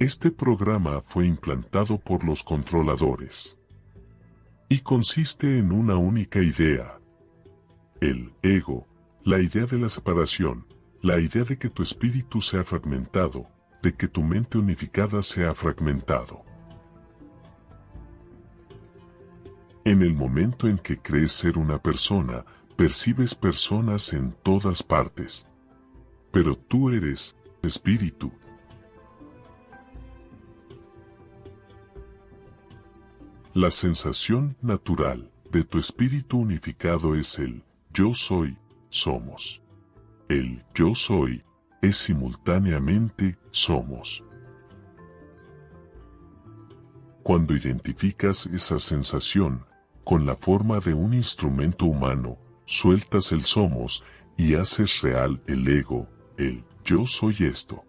Este programa fue implantado por los controladores y consiste en una única idea. El ego, la idea de la separación, la idea de que tu espíritu sea fragmentado, de que tu mente unificada sea fragmentado. En el momento en que crees ser una persona, percibes personas en todas partes. Pero tú eres espíritu. La sensación natural de tu espíritu unificado es el yo soy, somos. El yo soy es simultáneamente somos. Cuando identificas esa sensación con la forma de un instrumento humano, sueltas el somos y haces real el ego, el yo soy esto.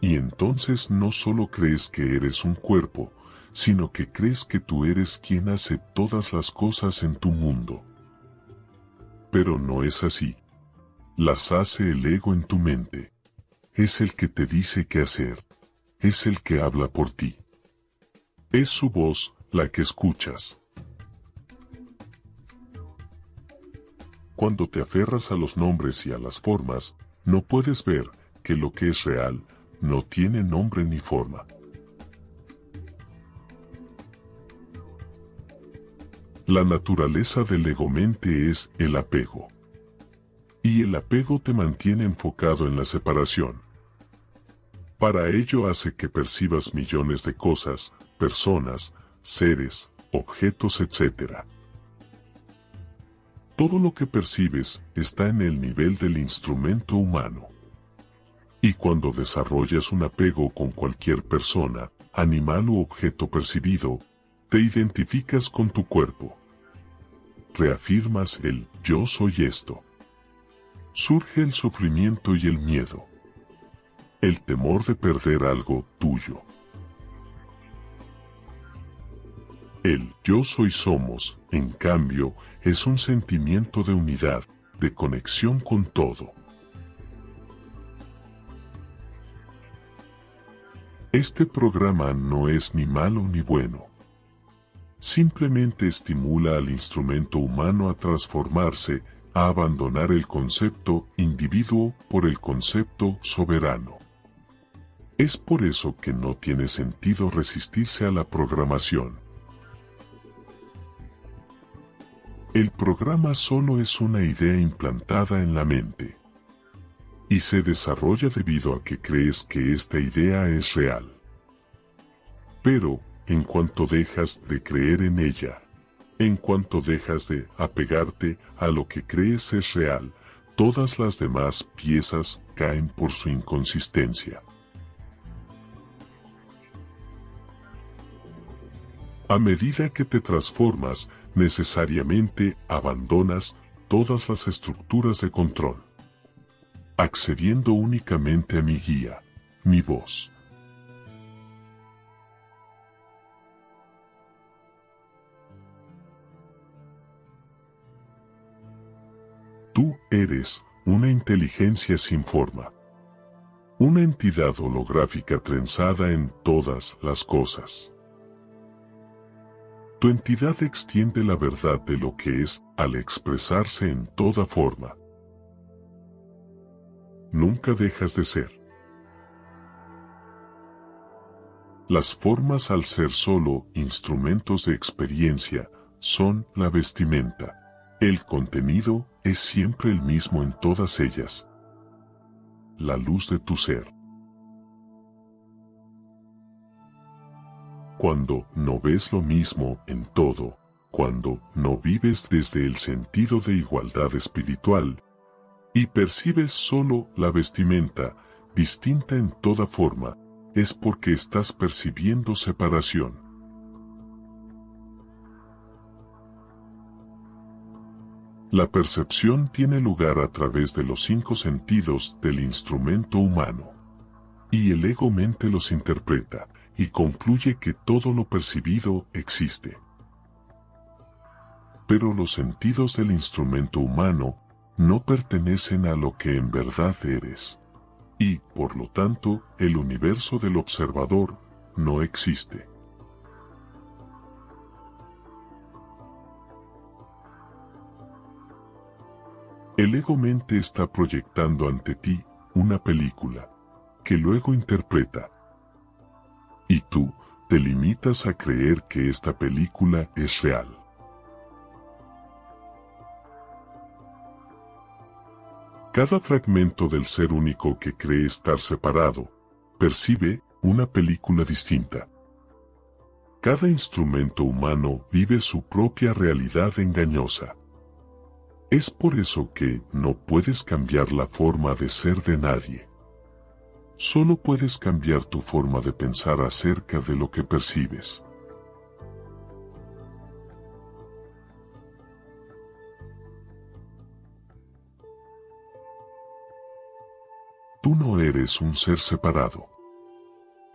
Y entonces no solo crees que eres un cuerpo, sino que crees que tú eres quien hace todas las cosas en tu mundo. Pero no es así. Las hace el ego en tu mente. Es el que te dice qué hacer. Es el que habla por ti. Es su voz la que escuchas. Cuando te aferras a los nombres y a las formas, no puedes ver que lo que es real no tiene nombre ni forma. La naturaleza del ego-mente es el apego. Y el apego te mantiene enfocado en la separación. Para ello hace que percibas millones de cosas, personas, seres, objetos, etc. Todo lo que percibes está en el nivel del instrumento humano. Y cuando desarrollas un apego con cualquier persona, animal u objeto percibido, te identificas con tu cuerpo. Reafirmas el yo soy esto. Surge el sufrimiento y el miedo. El temor de perder algo tuyo. El yo soy somos, en cambio, es un sentimiento de unidad, de conexión con todo. Este programa no es ni malo ni bueno. Simplemente estimula al instrumento humano a transformarse, a abandonar el concepto individuo por el concepto soberano. Es por eso que no tiene sentido resistirse a la programación. El programa solo es una idea implantada en la mente. Y se desarrolla debido a que crees que esta idea es real. Pero, en cuanto dejas de creer en ella, en cuanto dejas de apegarte a lo que crees es real, todas las demás piezas caen por su inconsistencia. A medida que te transformas, necesariamente abandonas todas las estructuras de control, accediendo únicamente a mi guía, mi voz. Tú eres una inteligencia sin forma, una entidad holográfica trenzada en todas las cosas. Tu entidad extiende la verdad de lo que es al expresarse en toda forma. Nunca dejas de ser. Las formas al ser solo instrumentos de experiencia son la vestimenta. El contenido es siempre el mismo en todas ellas. La luz de tu ser. cuando no ves lo mismo en todo, cuando no vives desde el sentido de igualdad espiritual, y percibes solo la vestimenta, distinta en toda forma, es porque estás percibiendo separación. La percepción tiene lugar a través de los cinco sentidos del instrumento humano. Y el ego mente los interpreta, y concluye que todo lo percibido existe. Pero los sentidos del instrumento humano no pertenecen a lo que en verdad eres. y, por lo tanto, el universo del observador no existe. El ego-mente está proyectando ante ti una película, que luego interpreta. Y tú te limitas a creer que esta película es real. Cada fragmento del ser único que cree estar separado, percibe una película distinta. Cada instrumento humano vive su propia realidad engañosa. Es por eso que no puedes cambiar la forma de ser de nadie. Solo puedes cambiar tu forma de pensar acerca de lo que percibes. Tú no eres un ser separado.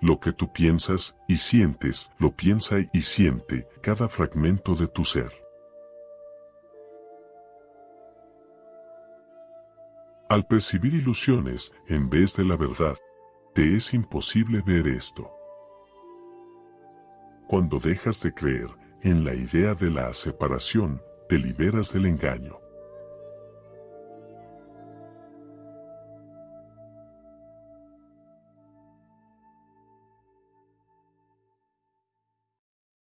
Lo que tú piensas y sientes, lo piensa y siente cada fragmento de tu ser. Al percibir ilusiones en vez de la verdad, te es imposible ver esto. Cuando dejas de creer en la idea de la separación, te liberas del engaño.